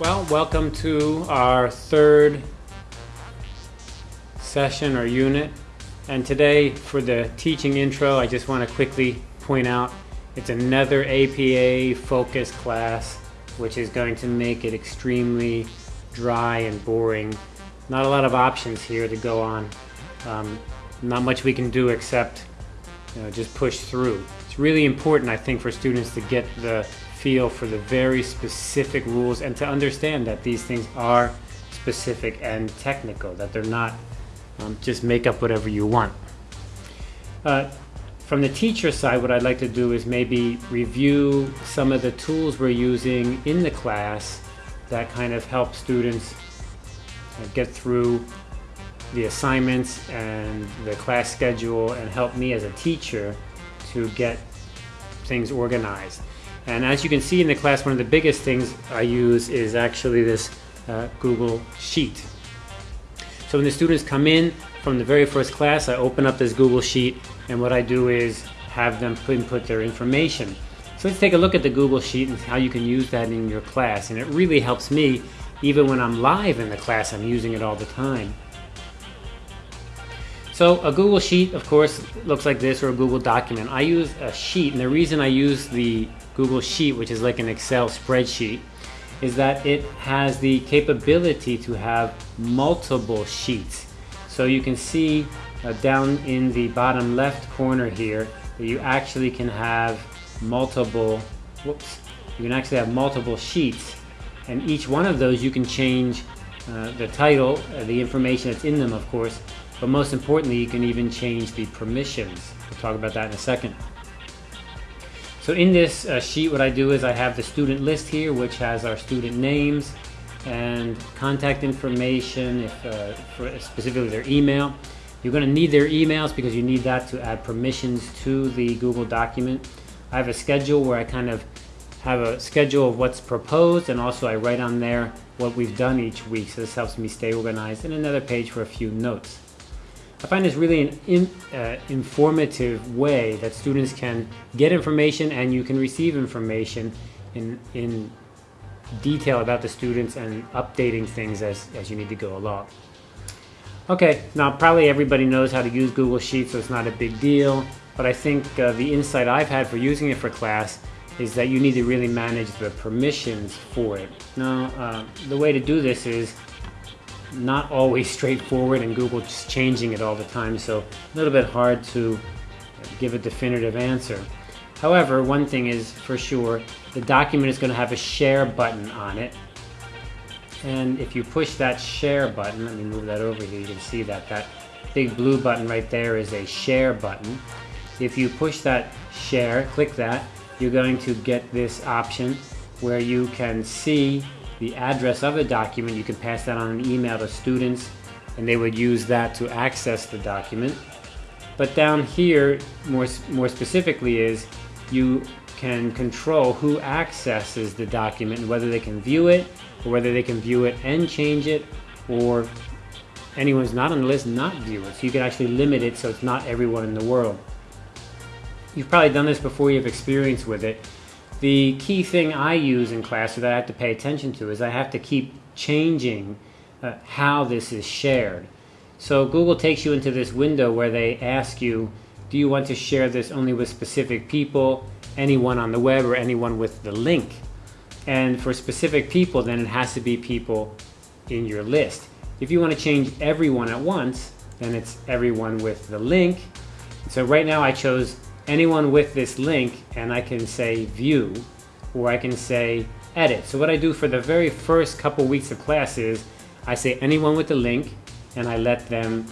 Well, welcome to our third session or unit. And today, for the teaching intro, I just want to quickly point out it's another APA focused class, which is going to make it extremely dry and boring. Not a lot of options here to go on. Um, not much we can do except you know, just push through. It's really important, I think, for students to get the feel for the very specific rules and to understand that these things are specific and technical, that they're not um, just make up whatever you want. Uh, from the teacher side, what I'd like to do is maybe review some of the tools we're using in the class that kind of help students uh, get through the assignments and the class schedule and help me as a teacher to get things organized. And as you can see in the class, one of the biggest things I use is actually this uh, Google Sheet. So when the students come in from the very first class, I open up this Google Sheet and what I do is have them input their information. So let's take a look at the Google Sheet and how you can use that in your class. And it really helps me even when I'm live in the class, I'm using it all the time. So a Google Sheet, of course, looks like this or a Google document. I use a sheet and the reason I use the Google Sheet, which is like an Excel spreadsheet, is that it has the capability to have multiple sheets. So you can see uh, down in the bottom left corner here that you actually can have multiple, whoops, you can actually have multiple sheets and each one of those you can change uh, the title, uh, the information that's in them of course, but most importantly, you can even change the permissions. We'll talk about that in a second. So in this uh, sheet, what I do is I have the student list here, which has our student names and contact information, if uh, specifically their email. You're going to need their emails because you need that to add permissions to the Google document. I have a schedule where I kind of have a schedule of what's proposed and also I write on there what we've done each week. So this helps me stay organized and another page for a few notes. I find this really an in, uh, informative way that students can get information and you can receive information in, in detail about the students and updating things as, as you need to go along. Okay, now probably everybody knows how to use Google Sheets, so it's not a big deal, but I think uh, the insight I've had for using it for class is that you need to really manage the permissions for it. Now, uh, the way to do this is not always straightforward and Google just changing it all the time, so a little bit hard to give a definitive answer. However, one thing is for sure, the document is going to have a share button on it. And if you push that share button, let me move that over here, you can see that that big blue button right there is a share button. If you push that share, click that, you're going to get this option where you can see the address of the document. You can pass that on an email to students and they would use that to access the document. But down here, more, more specifically is you can control who accesses the document and whether they can view it or whether they can view it and change it or anyone who's not on the list not view it. So you can actually limit it so it's not everyone in the world. You've probably done this before, you have experience with it. The key thing I use in class that I have to pay attention to is I have to keep changing uh, how this is shared. So Google takes you into this window where they ask you, do you want to share this only with specific people, anyone on the web, or anyone with the link? And for specific people, then it has to be people in your list. If you want to change everyone at once, then it's everyone with the link. So right now I chose anyone with this link and I can say view or I can say edit. So what I do for the very first couple weeks of class is I say anyone with the link and I let them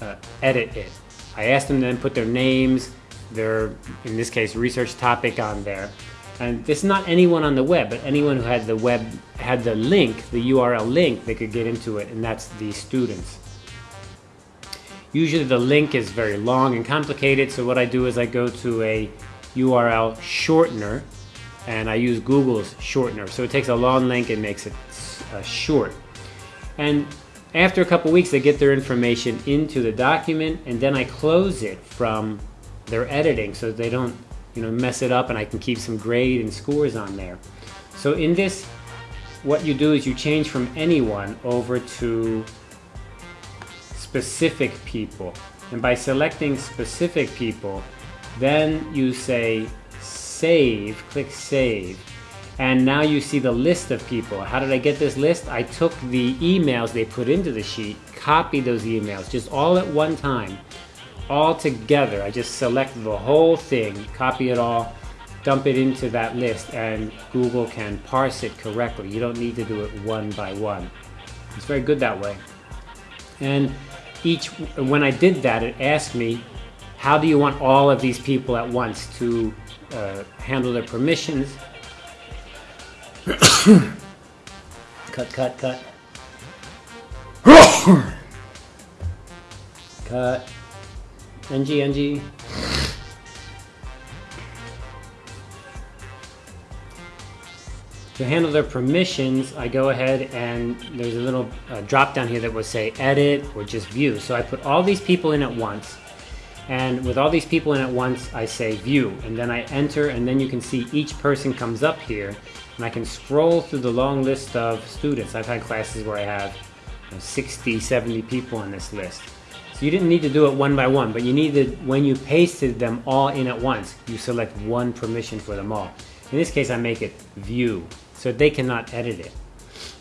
uh, edit it. I ask them to then put their names, their, in this case, research topic on there. And this is not anyone on the web, but anyone who had the web, had the link, the URL link, they could get into it, and that's the students. Usually the link is very long and complicated, so what I do is I go to a URL shortener, and I use Google's shortener. So it takes a long link and makes it uh, short. And after a couple weeks, they get their information into the document, and then I close it from their editing so they don't you know, mess it up and I can keep some grade and scores on there. So in this what you do is you change from anyone over to specific people. And by selecting specific people, then you say save, click save. And now you see the list of people. How did I get this list? I took the emails they put into the sheet, copied those emails, just all at one time, all together. I just select the whole thing, copy it all, dump it into that list, and Google can parse it correctly. You don't need to do it one by one. It's very good that way. And each, when I did that, it asked me, how do you want all of these people at once to uh, handle their permissions? cut, cut, cut. cut. NG, NG. To handle their permissions, I go ahead and there's a little uh, drop down here that will say edit or just view. So I put all these people in at once. And with all these people in at once, I say view. And then I enter and then you can see each person comes up here. And I can scroll through the long list of students. I've had classes where I have you know, 60, 70 people on this list. So you didn't need to do it one by one, but you needed, when you pasted them all in at once, you select one permission for them all. In this case, I make it view, so they cannot edit it.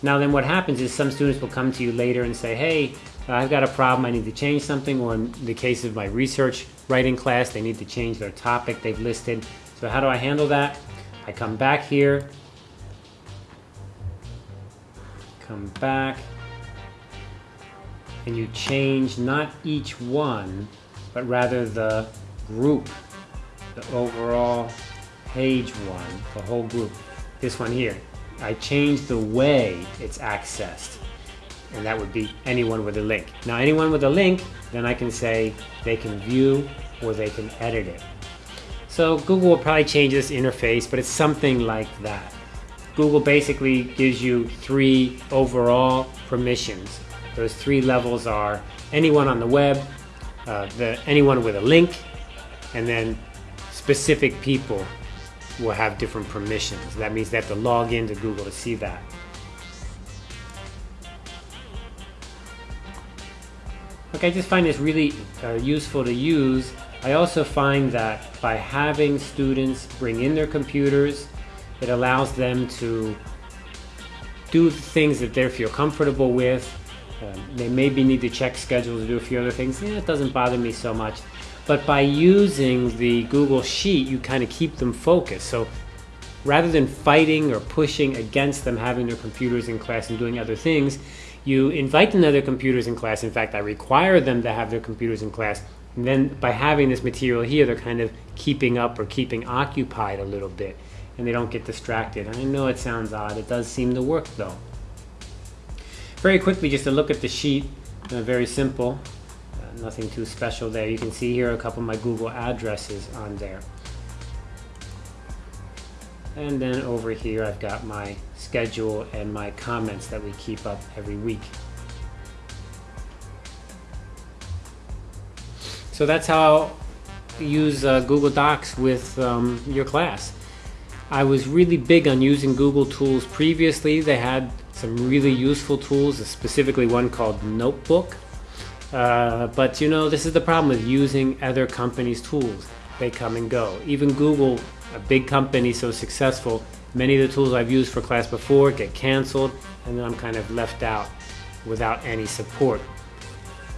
Now then what happens is some students will come to you later and say, hey, I've got a problem, I need to change something, or in the case of my research writing class, they need to change their topic they've listed. So how do I handle that? I come back here, come back, and you change not each one, but rather the group, the overall page one, the whole group. This one here. I change the way it's accessed. And that would be anyone with a link. Now anyone with a link, then I can say they can view or they can edit it. So Google will probably change this interface, but it's something like that. Google basically gives you three overall permissions. Those three levels are anyone on the web, uh, the, anyone with a link, and then specific people will have different permissions. That means they have to log into Google to see that. Okay, I just find this really uh, useful to use. I also find that by having students bring in their computers, it allows them to do things that they feel comfortable with. Um, they maybe need to check schedules, do a few other things. Yeah, it doesn't bother me so much. But by using the Google Sheet, you kind of keep them focused. So rather than fighting or pushing against them having their computers in class and doing other things, you invite them to their computers in class. In fact, I require them to have their computers in class. And then by having this material here, they're kind of keeping up or keeping occupied a little bit and they don't get distracted. I know it sounds odd. It does seem to work though. Very quickly, just to look at the sheet, uh, very simple nothing too special there. You can see here a couple of my Google addresses on there. And then over here I've got my schedule and my comments that we keep up every week. So that's how you use uh, Google Docs with um, your class. I was really big on using Google tools previously. They had some really useful tools, specifically one called Notebook. Uh, but you know, this is the problem with using other companies' tools. They come and go. Even Google, a big company so successful, many of the tools I've used for class before get canceled, and then I'm kind of left out without any support.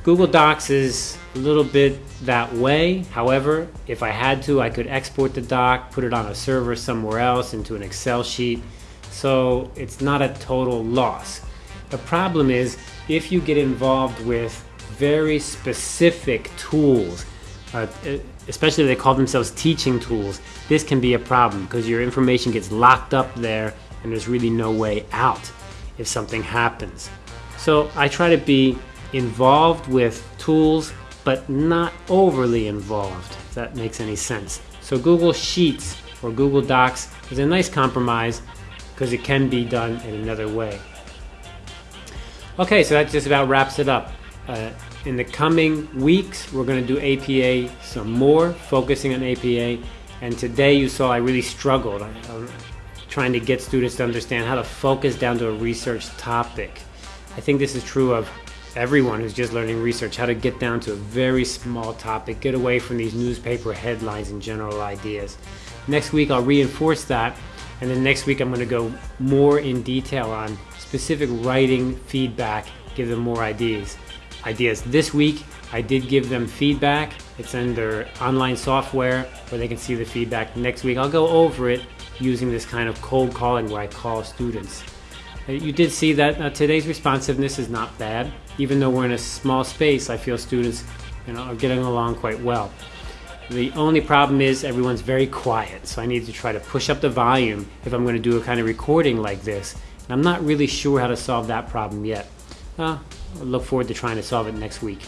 Google Docs is a little bit that way. However, if I had to, I could export the doc, put it on a server somewhere else into an Excel sheet. So it's not a total loss. The problem is if you get involved with very specific tools, uh, especially they call themselves teaching tools, this can be a problem because your information gets locked up there and there's really no way out if something happens. So I try to be involved with tools, but not overly involved, if that makes any sense. So Google Sheets or Google Docs is a nice compromise because it can be done in another way. Okay, so that just about wraps it up. Uh, in the coming weeks, we're going to do APA some more, focusing on APA. And today you saw I really struggled. I, I trying to get students to understand how to focus down to a research topic. I think this is true of everyone who's just learning research, how to get down to a very small topic, get away from these newspaper headlines and general ideas. Next week, I'll reinforce that, and then next week, I'm going to go more in detail on specific writing feedback, give them more ideas. Ideas. This week, I did give them feedback. It's in their online software where they can see the feedback. Next week, I'll go over it using this kind of cold calling where I call students. Uh, you did see that uh, today's responsiveness is not bad. Even though we're in a small space, I feel students you know, are getting along quite well. The only problem is everyone's very quiet, so I need to try to push up the volume if I'm going to do a kind of recording like this. And I'm not really sure how to solve that problem yet. Uh, look forward to trying to solve it next week.